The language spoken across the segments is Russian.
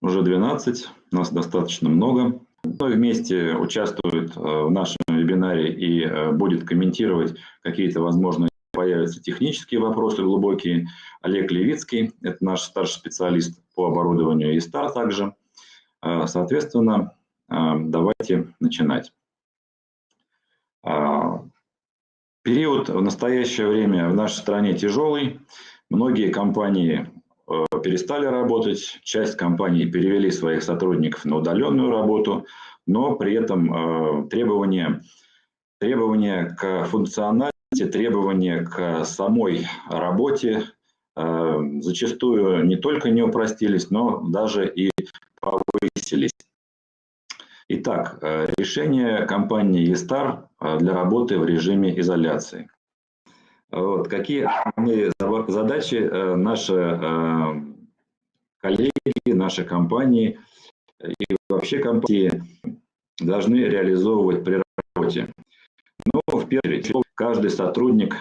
уже 12, нас достаточно много. Мы вместе участвует э, в нашем вебинаре и э, будет комментировать какие-то, возможно, появятся технические вопросы глубокие. Олег Левицкий, это наш старший специалист по оборудованию и стар также. Э, соответственно, давайте начинать. Период в настоящее время в нашей стране тяжелый. Многие компании перестали работать, часть компаний перевели своих сотрудников на удаленную работу, но при этом э, требования, требования к функциональности, требования к самой работе э, зачастую не только не упростились, но даже и повысились. Итак, решение компании eStar для работы в режиме изоляции. Вот, какие задачи э, наши э, коллеги, наши компании и вообще компании должны реализовывать при работе? Ну, в первую очередь, каждый сотрудник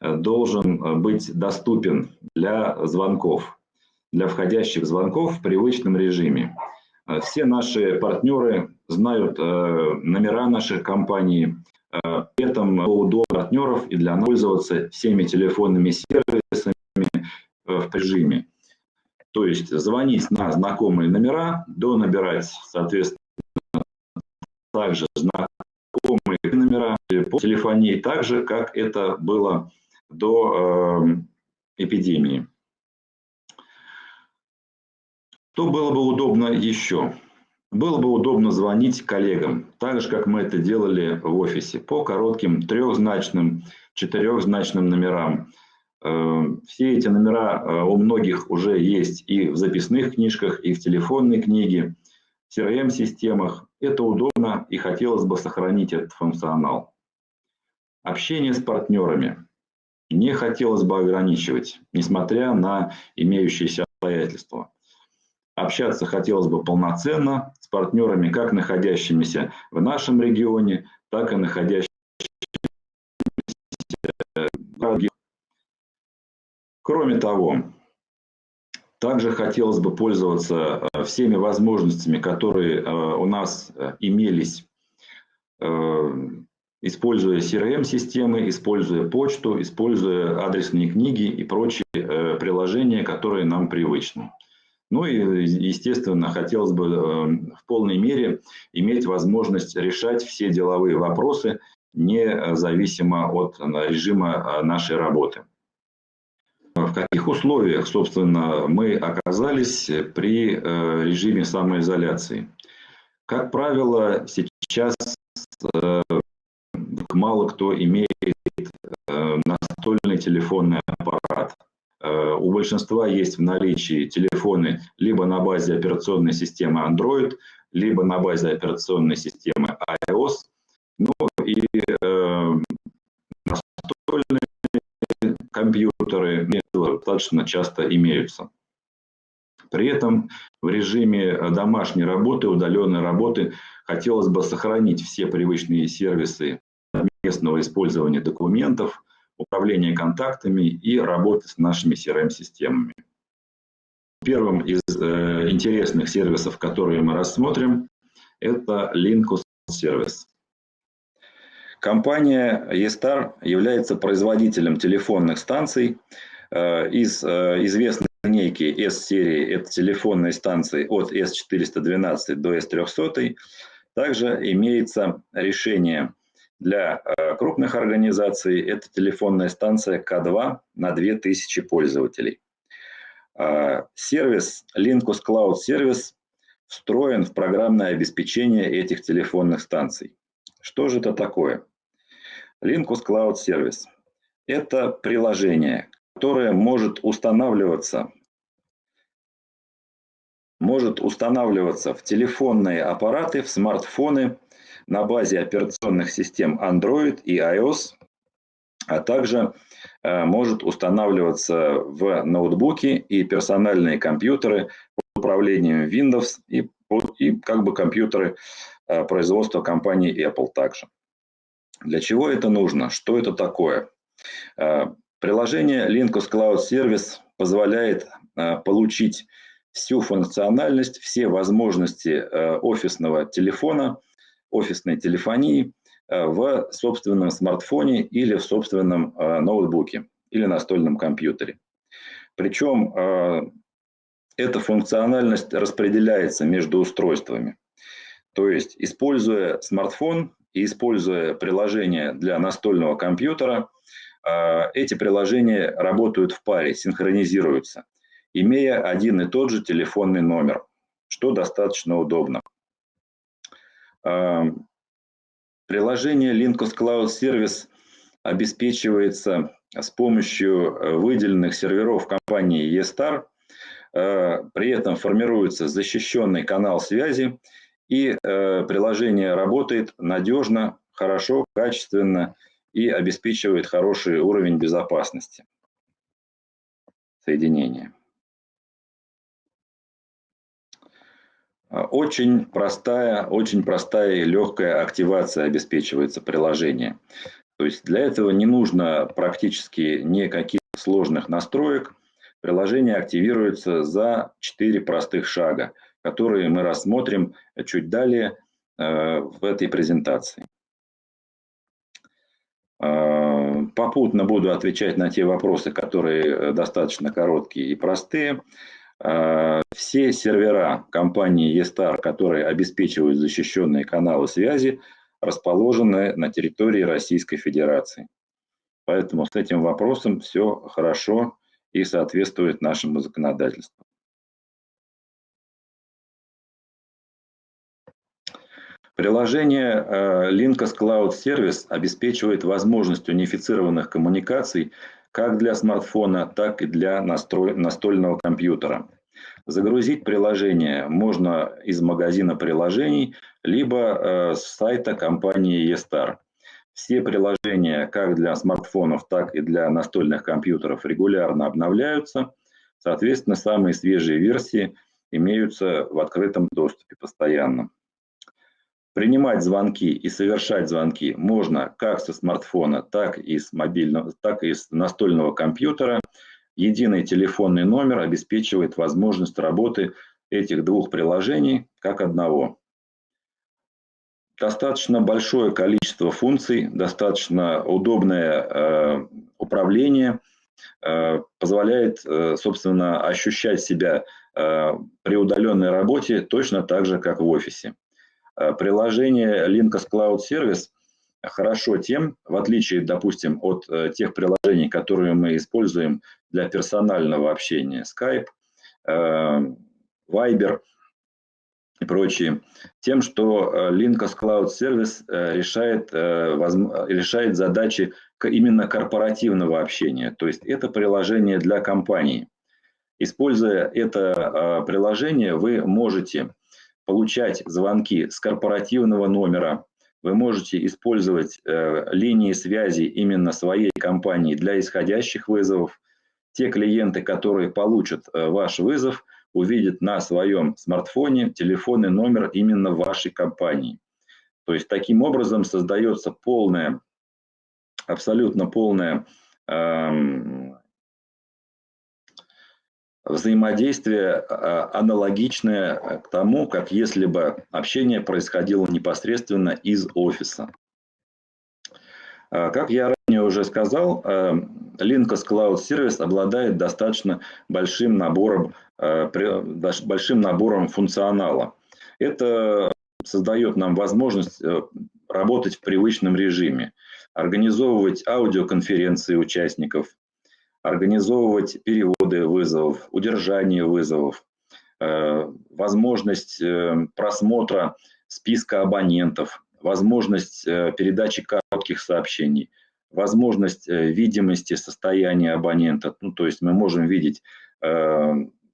э, должен быть доступен для звонков, для входящих звонков в привычном режиме. Все наши партнеры знают номера наших компаний, при этом удобно партнеров и для пользоваться всеми телефонными сервисами э, в режиме. То есть звонить на знакомые номера, до набирать, соответственно, также знакомые номера по телефонии, так же, как это было до э, эпидемии. Что было бы удобно еще? Было бы удобно звонить коллегам, так же, как мы это делали в офисе, по коротким трехзначным, четырехзначным номерам. Э, все эти номера э, у многих уже есть и в записных книжках, и в телефонной книге, в CRM-системах. Это удобно и хотелось бы сохранить этот функционал. Общение с партнерами не хотелось бы ограничивать, несмотря на имеющиеся обстоятельства. Общаться хотелось бы полноценно с партнерами, как находящимися в нашем регионе, так и находящимися Кроме того, также хотелось бы пользоваться э, всеми возможностями, которые э, у нас э, имелись, используя CRM-системы, используя почту, используя адресные книги и прочие приложения, которые нам привычны. Ну и, естественно, хотелось бы в полной мере иметь возможность решать все деловые вопросы, независимо от режима нашей работы. В каких условиях, собственно, мы оказались при э, режиме самоизоляции? Как правило, сейчас мало кто имеет настольный телефонный аппарат. Э, у большинства есть в наличии телефоны либо на базе операционной системы Android, либо на базе операционной системы iOS. Ну и э, настольные компьютеры достаточно часто имеются. При этом в режиме домашней работы, удаленной работы хотелось бы сохранить все привычные сервисы местного использования документов, управления контактами и работы с нашими CRM-системами. Первым из э, интересных сервисов, которые мы рассмотрим, это Linkus сервис. Компания eStar является производителем телефонных станций э, из э, известной линейки S-серии, это телефонные станции от S412 до S300. Также имеется решение для э, крупных организаций это телефонная станция К2 на 2000 пользователей. Сервис Linkus Cloud Service встроен в программное обеспечение этих телефонных станций. Что же это такое? Linkus Cloud Service – это приложение, которое может устанавливаться может устанавливаться в телефонные аппараты, в смартфоны на базе операционных систем Android и iOS, а также э, может устанавливаться в ноутбуки и персональные компьютеры под управлением Windows и, и как бы компьютеры э, производства компании Apple также. Для чего это нужно? Что это такое? Э, приложение Linkus Cloud Service позволяет получить всю функциональность, все возможности э, офисного телефона, офисной телефонии э, в собственном смартфоне или в собственном э, ноутбуке или настольном компьютере. Причем эта функциональность распределяется между устройствами. То есть, используя смартфон используя приложение для настольного компьютера, эти приложения работают в паре, синхронизируются имея один и тот же телефонный номер, что достаточно удобно. А, приложение Linkus Cloud Service обеспечивается с помощью э, выделенных серверов компании eStar. А, при этом формируется защищенный канал связи, и э, приложение работает надежно, хорошо, качественно и обеспечивает хороший уровень безопасности соединения. А, очень простая, очень простая и легкая активация обеспечивается приложение. То есть для этого не нужно практически никаких сложных настроек. Приложение активируется за 4 простых шага, которые мы рассмотрим чуть далее э, в этой презентации. А, попутно буду отвечать на те вопросы, которые э, достаточно короткие и простые. Э, все сервера компании eStar, которые обеспечивают защищенные каналы связи, расположены на территории Российской Федерации. Поэтому с этим вопросом все хорошо и соответствует нашему законодательству. Приложение э, Linkus Cloud Service обеспечивает возможность унифицированных коммуникаций как для смартфона, так и для настольного компьютера. Загрузить приложение можно из магазина приложений, либо э, с сайта компании eStar. Все приложения как для смартфонов, так и для настольных компьютеров регулярно обновляются. Соответственно, самые свежие версии имеются в открытом доступе постоянно. Принимать звонки и совершать звонки можно как со смартфона, так и с мобильного, так и с настольного компьютера. Единый телефонный номер обеспечивает возможность работы этих двух приложений как одного. Достаточно большое количество функций, достаточно удобное э, управление э, позволяет, э, собственно, ощущать себя э, при удаленной работе точно так же, как в офисе. Э, приложение Linkus Cloud Service хорошо тем, в отличие, допустим, от э, тех приложений, которые мы используем для персонального общения, Skype, э, Viber и прочие, тем, что Linkus Cloud Service решает, решает задачи именно корпоративного общения. То есть это приложение для компании. Используя это приложение, вы можете получать звонки с корпоративного номера. Вы можете использовать э, линии связи именно своей компании для исходящих вызовов. Те клиенты, которые получат э, ваш вызов, увидят на своем смартфоне телефонный номер именно вашей компании. То есть таким образом создается полная, абсолютно полная эм, взаимодействие а, аналогичное к тому, как если бы общение происходило непосредственно из офиса. А, как я ранее уже сказал, а, Linkus Cloud Service обладает достаточно большим набором, большим набором функционала. Это создает нам возможность э, работать в привычном режиме, организовывать аудиоконференции участников, организовывать переводы вызовов, удержание вызовов, э, возможность э, просмотра списка абонентов, возможность э, передачи коротких сообщений, возможность видимости состояния абонента. Ну, то есть мы можем видеть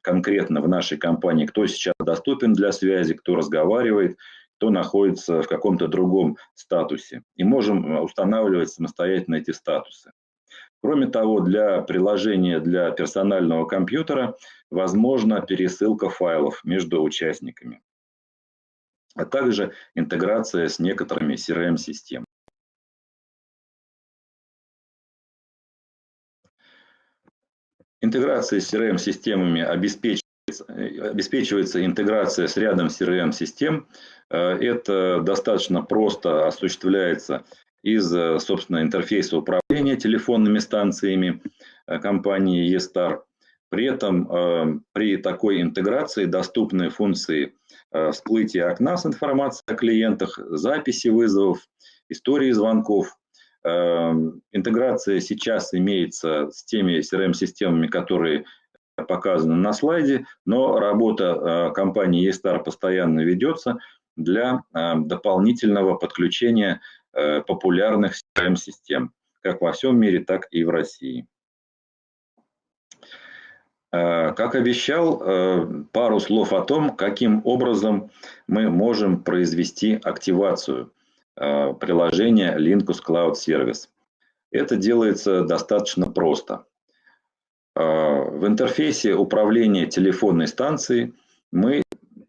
конкретно в нашей компании, кто сейчас доступен для связи, кто разговаривает, кто находится в каком-то другом статусе. И можем устанавливать самостоятельно эти статусы. Кроме того, для приложения для персонального компьютера возможна пересылка файлов между участниками, а также интеграция с некоторыми CRM-системами. Интеграция с CRM-системами обеспечивает обеспечивается интеграция с рядом CRM-систем. Это достаточно просто осуществляется из, собственно, интерфейса управления телефонными станциями компании eStar. При этом при такой интеграции доступны функции всплытия окна с информацией о клиентах, записи вызовов, истории звонков. Интеграция сейчас имеется с теми CRM-системами, которые показаны на слайде, но работа компании eStar постоянно ведется для дополнительного подключения популярных CRM-систем, как во всем мире, так и в России. Э, как обещал, э, пару слов о том, каким образом мы можем произвести активацию э, приложения Linkus Cloud Service. Это делается достаточно просто. В интерфейсе управления телефонной станцией мы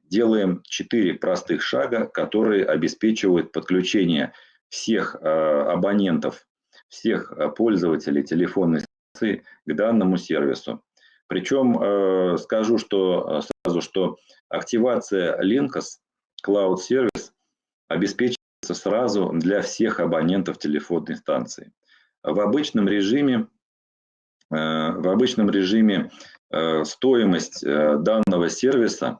делаем четыре простых шага, которые обеспечивают подключение всех абонентов, всех пользователей телефонной станции к данному сервису. Причем э, скажу что, э, сразу, что активация Linkus Cloud Service обеспечивается сразу для всех абонентов телефонной станции. В обычном режиме, э, в обычном режиме э, стоимость э, данного сервиса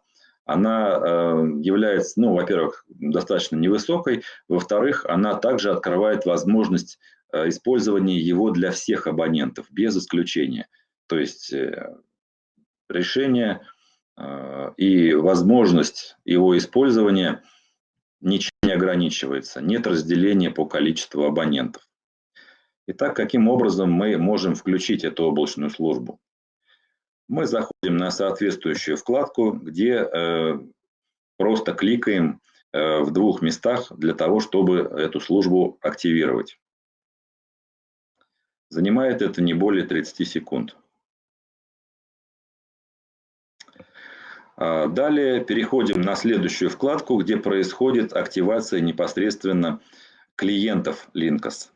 она э, является, ну, во-первых, достаточно невысокой, во-вторых, она также открывает возможность э, использования его для всех абонентов, без исключения. То есть э, решение и возможность его использования ничем не ограничивается. Нет разделения по количеству абонентов. Итак, каким образом мы можем включить эту облачную службу? Мы заходим на соответствующую вкладку, где э, просто кликаем в двух местах для того, чтобы эту службу активировать. Занимает это не более 30 секунд. А, далее переходим на следующую вкладку, где происходит активация непосредственно клиентов Linkas.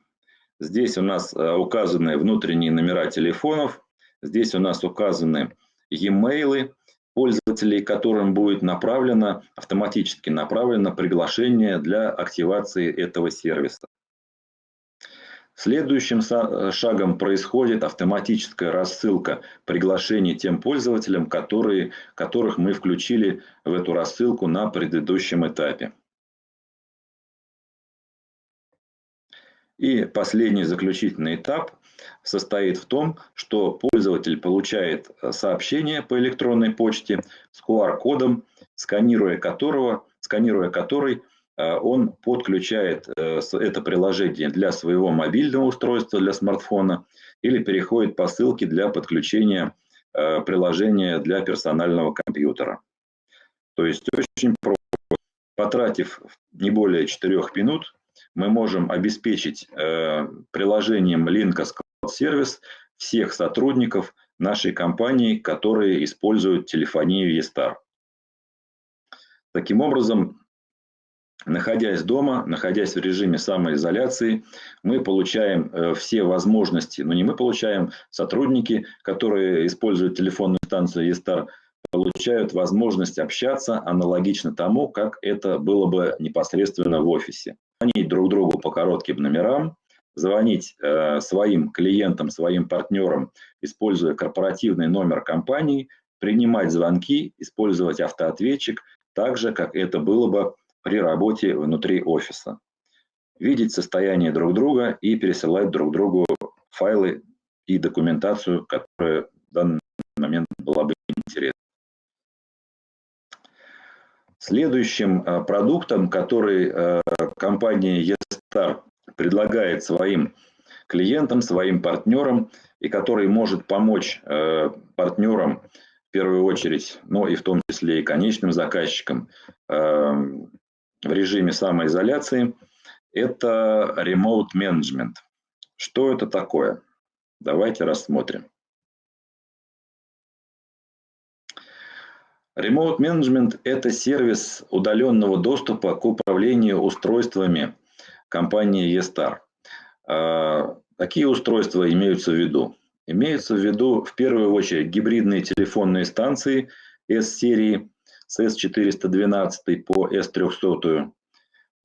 Здесь у нас а, указаны внутренние номера телефонов, здесь у нас указаны e-mail пользователей, которым будет направлено, автоматически направлено приглашение для активации этого сервиса. Следующим шагом происходит автоматическая рассылка приглашений тем пользователям, которые, которых мы включили в эту рассылку на предыдущем этапе. И последний заключительный этап состоит в том, что пользователь получает э, сообщение по электронной почте с QR-кодом, сканируя которого, сканируя который Э, он подключает э, это приложение для своего мобильного устройства, для смартфона, или переходит по ссылке для подключения приложения для персонального компьютера. То есть очень просто. Потратив не более 4 минут, мы можем обеспечить приложением Linkas Cloud Service всех сотрудников нашей компании, которые используют телефонию eStar. Таким образом, находясь дома, находясь в режиме самоизоляции, мы получаем э, все возможности, но ну, не мы получаем, сотрудники, которые используют телефонную станцию eStar, получают возможность общаться аналогично тому, как это было бы непосредственно в офисе. Звонить друг другу по коротким номерам, звонить э, своим клиентам, своим партнерам, используя корпоративный номер компании, принимать звонки, использовать автоответчик, так же, как это было бы при работе внутри офиса. Видеть состояние друг друга и пересылать друг другу файлы и документацию, которая в данный момент была бы интересна. Следующим э, продуктом, который э, компания eStar предлагает своим клиентам, своим партнерам, и который может помочь э, партнерам в первую очередь, но и в том числе и конечным заказчикам в режиме самоизоляции, это Remote Management. Что это такое? Давайте рассмотрим. Remote Management – это сервис удаленного доступа к управлению устройствами компании eStar. А, какие устройства имеются в виду? Имеются в виду в первую очередь гибридные телефонные станции S-серии с S412 по S300,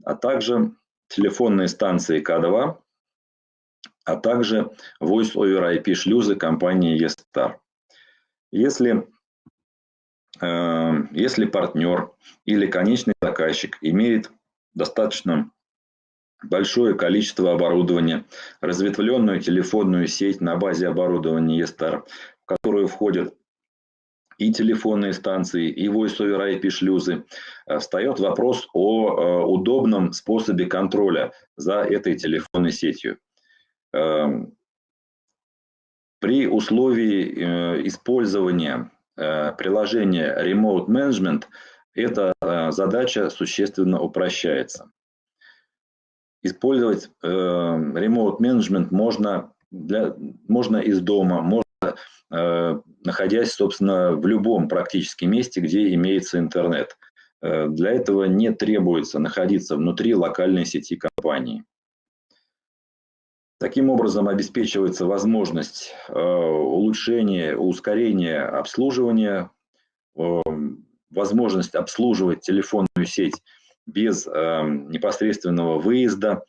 а также телефонные станции К2, а также Voice over IP шлюзы компании eStar. Если, э, если партнер или конечный заказчик имеет достаточно большое количество оборудования, разветвленную телефонную сеть на базе оборудования eStar, в которую входят и телефонные станции, и Voice over IP шлюзы, э, встает вопрос о э, удобном способе контроля за этой телефонной сетью. Эм, при условии э, использования приложения Remote Management эта задача существенно упрощается. Использовать Remote Management можно, для, можно из дома, можно Э, находясь, собственно, в любом практически месте, где имеется интернет. Э, для этого не требуется находиться внутри локальной сети компании. Таким образом обеспечивается возможность э, улучшения, ускорения обслуживания, возможность обслуживать телефонную сеть без непосредственного выезда,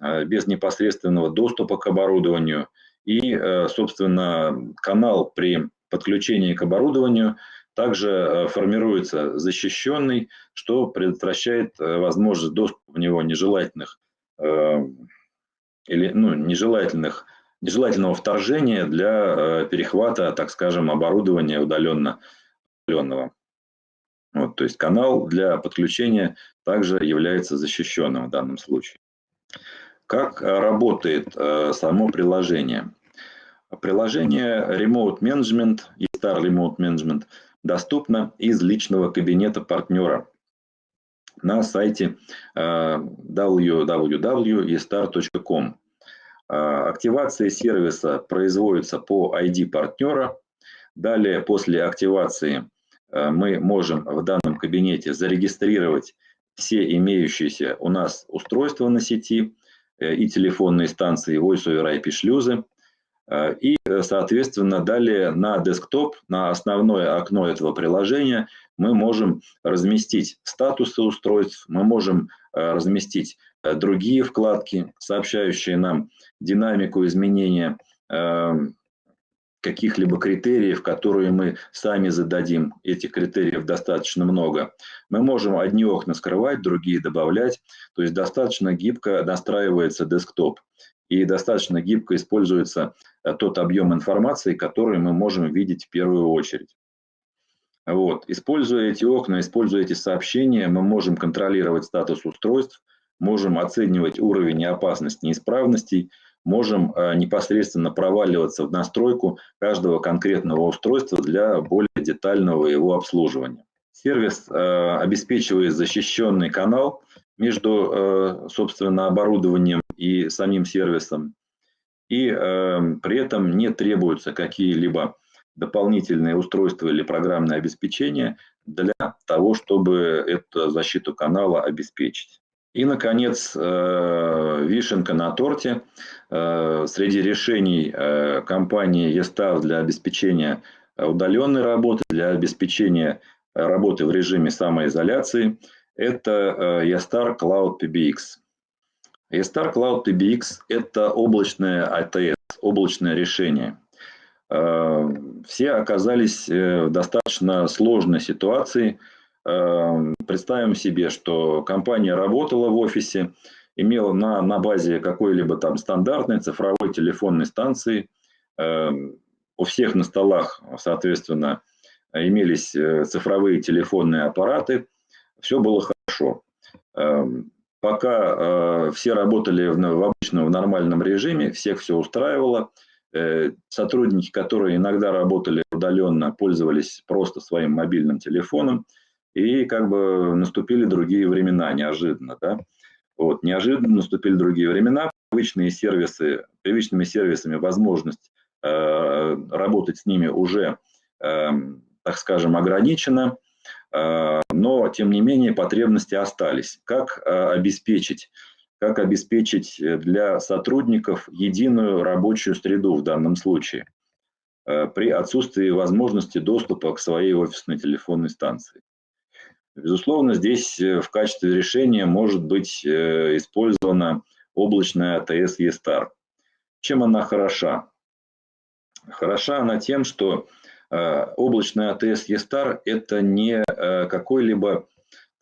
без непосредственного доступа к оборудованию – и, э, собственно, канал при подключении к оборудованию также э, формируется защищенный, что предотвращает э, возможность доступа в него нежелательных или ну, нежелательных, нежелательного вторжения для перехвата, так скажем, оборудования удаленно, удаленного. Вот, то есть канал для подключения также является защищенным в данном случае. Как работает э, само приложение? Приложение Remote Management и Star Remote Management доступно из личного кабинета партнера на сайте э, www.estar.com. Э, активация сервиса производится по ID партнера. Далее, после активации, мы можем в данном кабинете зарегистрировать все имеющиеся у нас устройства на сети, Э, и телефонные станции Voice over IP шлюзы. Э, и, э, соответственно, далее на десктоп, на основное окно этого приложения мы можем разместить статусы устройств, мы можем разместить другие вкладки, сообщающие нам динамику изменения каких-либо критериев, которые мы сами зададим. Этих критериев достаточно много. Мы можем одни окна скрывать, другие добавлять. То есть достаточно гибко настраивается десктоп. И достаточно гибко используется э, тот объем информации, который мы можем видеть в первую очередь. Вот. Используя эти окна, используя эти сообщения, мы можем контролировать статус устройств, можем оценивать уровень опасности неисправностей, можем э, непосредственно проваливаться в настройку каждого конкретного устройства для более детального его обслуживания. Сервис э, обеспечивает защищенный канал между, э, собственно, оборудованием и самим сервисом. И при этом не требуются какие-либо дополнительные устройства или программное обеспечение для того, чтобы эту защиту канала обеспечить. И, наконец, э, вишенка на торте. Э, среди решений э, компании ESTAF для обеспечения удаленной работы, для обеспечения работы в режиме самоизоляции, это ESTAR Cloud PBX. ESTAR Cloud PBX – это облачное ATS, облачное решение. Все оказались в достаточно сложной ситуации – представим себе, что компания работала в офисе, имела на, на базе какой-либо там стандартной цифровой телефонной станции. Эм, у всех на столах, соответственно, имелись э, цифровые телефонные аппараты. Все было хорошо. Эм, пока э, все работали в, в обычном, в нормальном режиме, всех все устраивало. Э, сотрудники, которые иногда работали удаленно, пользовались просто своим мобильным телефоном – и как бы наступили другие времена неожиданно, да. Вот, неожиданно наступили другие времена, привычные сервисы, привычными сервисами возможность э, работать с ними уже, э, так скажем, ограничена, э, но тем не менее потребности остались. Как э, обеспечить, как обеспечить для сотрудников единую рабочую среду в данном случае? при отсутствии возможности доступа к своей офисной телефонной станции. Безусловно, здесь в качестве решения может быть использована облачная АТС E-Star. Чем она хороша? Хороша она тем, что облачная АТС E-Star – это не какой-либо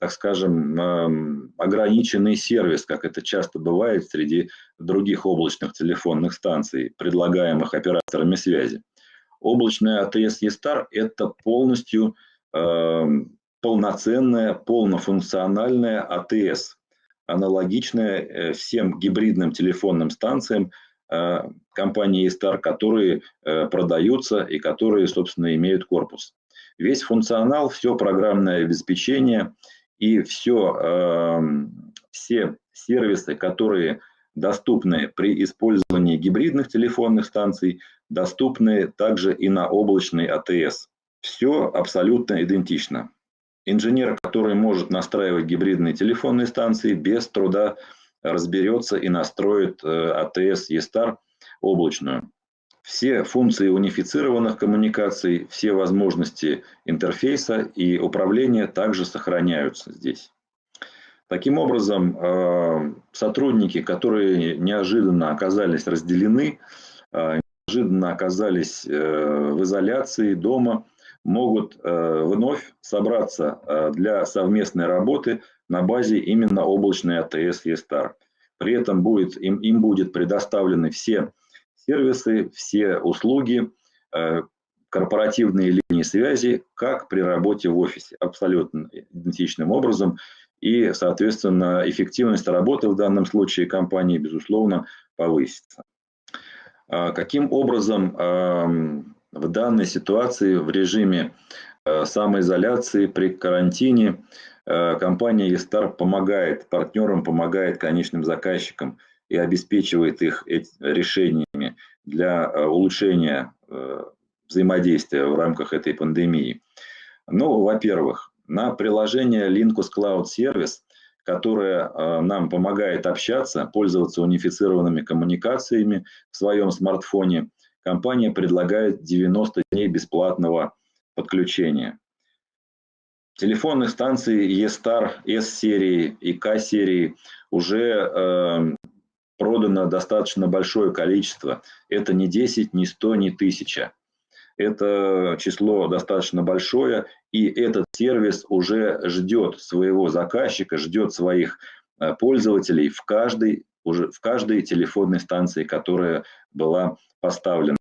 так скажем, эм, ограниченный сервис, как это часто бывает среди других облачных телефонных станций, предлагаемых операторами связи. Облачная АТС E-Star – это полностью эм, полноценная, полнофункциональная АТС, аналогичная э, всем гибридным телефонным станциям э, компании E-Star, которые э, продаются и которые, собственно, имеют корпус. Весь функционал, все программное обеспечение – и все, эм, все сервисы, которые доступны при использовании гибридных телефонных станций, доступны также и на облачной АТС. Все абсолютно идентично. Инженер, который может настраивать гибридные телефонные станции, без труда разберется и настроит э, АТС E-Star облачную. Все функции унифицированных коммуникаций, все возможности интерфейса и управления также сохраняются здесь. Таким образом, э, сотрудники, которые неожиданно оказались разделены, э, неожиданно оказались в изоляции дома, могут вновь собраться для совместной работы на базе именно облачной АТС E-Star. При этом будет, им, им будет предоставлены все сервисы, все услуги, э, корпоративные линии связи, как при работе в офисе, абсолютно идентичным образом. И, соответственно, эффективность работы в данном случае компании, безусловно, повысится. А каким образом эм, в данной ситуации, в режиме э, самоизоляции, при карантине, э, компания eStar помогает партнерам, помогает конечным заказчикам – и обеспечивает их решениями для э, улучшения взаимодействия в рамках этой пандемии? Ну, во-первых, на приложение Linkus Cloud Service, которое нам помогает общаться, пользоваться унифицированными коммуникациями в своем смартфоне, компания предлагает 90 дней бесплатного подключения. Телефонных станций E-Star, S-серии и K-серии уже продано достаточно большое количество. Это не 10, не 100, не 1000. Это число достаточно большое, и этот сервис уже ждет своего заказчика, ждет своих э, пользователей в каждой, уже в каждой телефонной станции, которая была поставлена.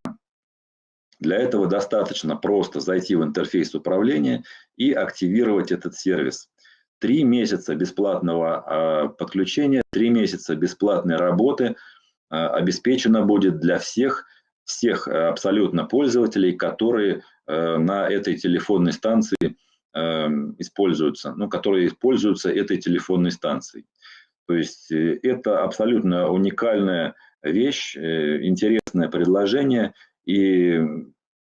Для этого достаточно просто зайти в интерфейс управления и активировать этот сервис. Три месяца бесплатного а, подключения, три месяца бесплатной работы а, обеспечено будет для всех, всех а, абсолютно пользователей, которые на этой телефонной станции используются, ну, которые используются этой телефонной станцией. То есть э, это абсолютно уникальная вещь, э, интересное предложение, и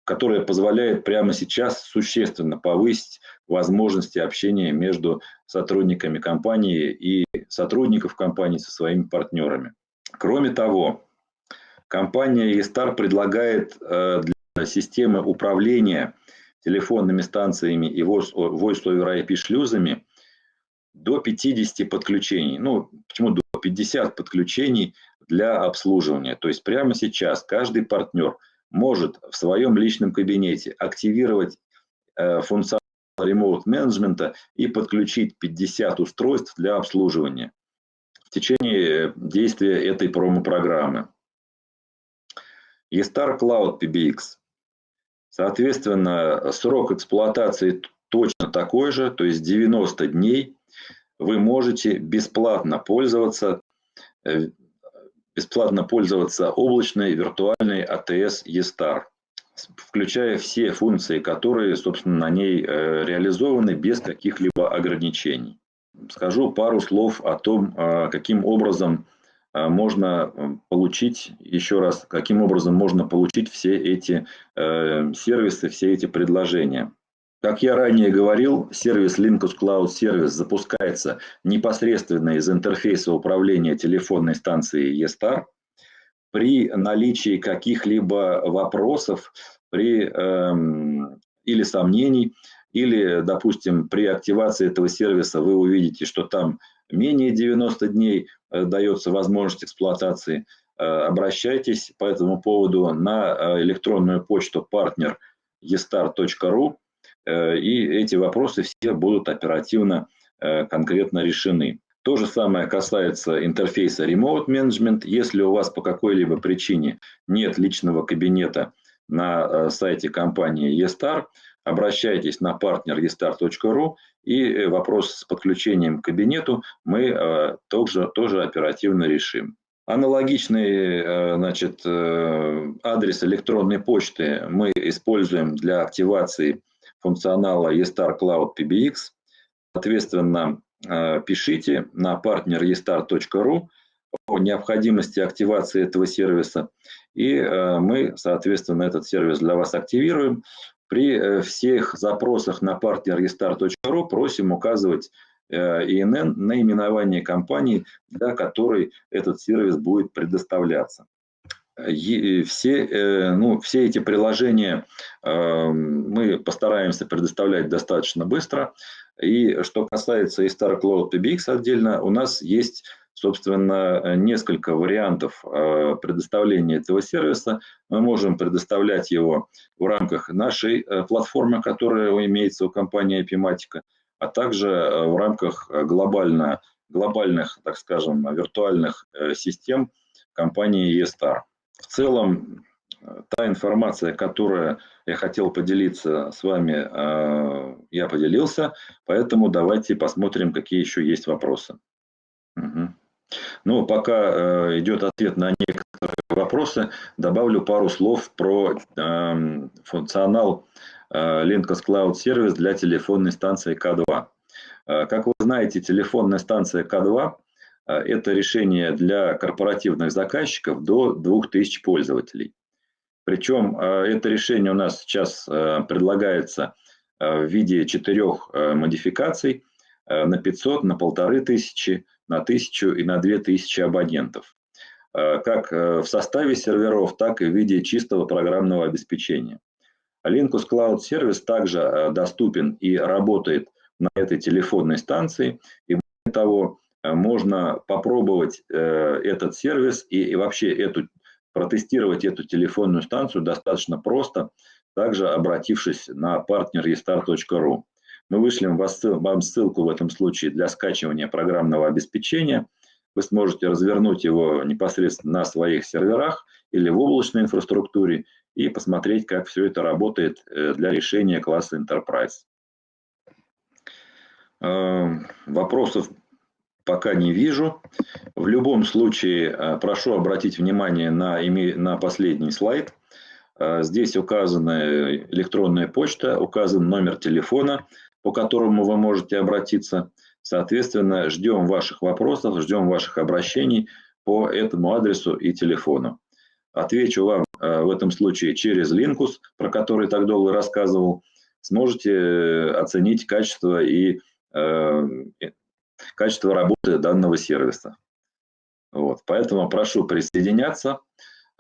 которое позволяет прямо сейчас существенно повысить возможности общения между сотрудниками компании и сотрудников компании со своими партнерами. Кроме того, компания eStar предлагает э, для системы управления телефонными станциями и Voice over IP шлюзами до 50 подключений. Ну, почему до 50 подключений для обслуживания? То есть прямо сейчас каждый партнер – может в своем личном кабинете активировать э, функционал ремоут менеджмента и подключить 50 устройств для обслуживания в течение действия этой промо-программы. eStar Cloud PBX. Соответственно, срок эксплуатации точно такой же, то есть 90 дней. Вы можете бесплатно пользоваться э, бесплатно пользоваться облачной виртуальной АТС eStar, включая все функции, которые, собственно, на ней э, реализованы без каких-либо ограничений. Скажу пару слов о том, а, каким образом а, можно э, получить, еще раз, каким образом можно получить все эти э, сервисы, все эти предложения. Как я ранее говорил, сервис Linkus Cloud Service запускается непосредственно из интерфейса управления телефонной станцией eStar. При наличии каких-либо вопросов при, эм, или сомнений, или, допустим, при активации этого сервиса вы увидите, что там менее 90 дней э, дается возможность эксплуатации, э, обращайтесь по этому поводу на э, электронную почту партнер estar.ru, и эти вопросы все будут оперативно конкретно решены. То же самое касается интерфейса Remote Management. Если у вас по какой-либо причине нет личного кабинета на сайте компании eStar, обращайтесь на партнер estar.ru и э, вопрос с подключением к кабинету мы э, тоже, оперативно решим. Аналогичный э, значит, адрес электронной почты мы используем для активации функционала eStar Cloud PBX. Соответственно, пишите на партнер estar.ru о необходимости активации этого сервиса, и мы, соответственно, этот сервис для вас активируем. При э, всех запросах на partnerrestart.ru просим указывать э, ИНН, наименование компании, для которой этот сервис будет предоставляться. Все, э, ну, все эти приложения мы постараемся предоставлять достаточно быстро. И что касается eStar Cloud PBX отдельно, у нас есть собственно, несколько вариантов э, предоставления этого сервиса. Мы можем предоставлять его в рамках нашей э, платформы, которая имеется у компании Epimatica, а также в рамках глобально, глобальных, так скажем, виртуальных систем компании eStar. В целом, та информация, которую я хотел поделиться с вами, я поделился, поэтому давайте посмотрим, какие еще есть вопросы. Угу. Ну, пока э, идет ответ на некоторые вопросы, добавлю пару слов про э, функционал э, Linux Cloud Service для телефонной станции К2. Э, как вы знаете, телефонная станция К2 э, – это решение для корпоративных заказчиков до 2000 пользователей. Причем э, это решение у нас сейчас э, предлагается в виде четырех модификаций на 500, на 1500, на тысячу и на две тысячи абонентов, как э, в составе серверов, так и в виде чистого программного обеспечения. Linux Cloud Service также доступен и работает на этой телефонной станции. И более того, можно попробовать этот сервис и, вообще эту, протестировать эту телефонную станцию достаточно просто, также обратившись на партнер restart.ru. Мы вышлем вам ссылку в этом случае для скачивания программного обеспечения. Вы сможете развернуть его непосредственно на своих серверах или в облачной инфраструктуре и посмотреть, как все это работает э, для решения класса Enterprise. Э, вопросов пока не вижу. В любом случае, э, прошу обратить внимание на, на последний слайд. Здесь указана электронная почта, указан номер телефона по которому вы можете обратиться. Соответственно, ждем ваших вопросов, ждем ваших обращений по этому адресу и телефону. Отвечу вам э, в этом случае через Linkus, про который так долго рассказывал. Сможете э, оценить качество и э, качество работы данного сервиса. Вот. Поэтому прошу присоединяться,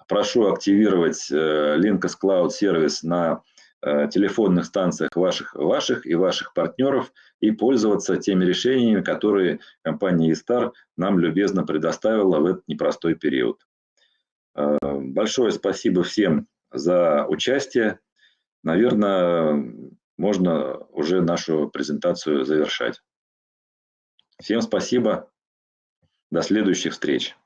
прошу активировать э, Linkus Cloud сервис на Э, телефонных станциях ваших, ваших и ваших партнеров и пользоваться теми решениями, которые компания eStar нам любезно предоставила в этот непростой период. Э, большое спасибо всем за участие. Наверное, можно уже нашу презентацию завершать. Всем спасибо. До следующих встреч.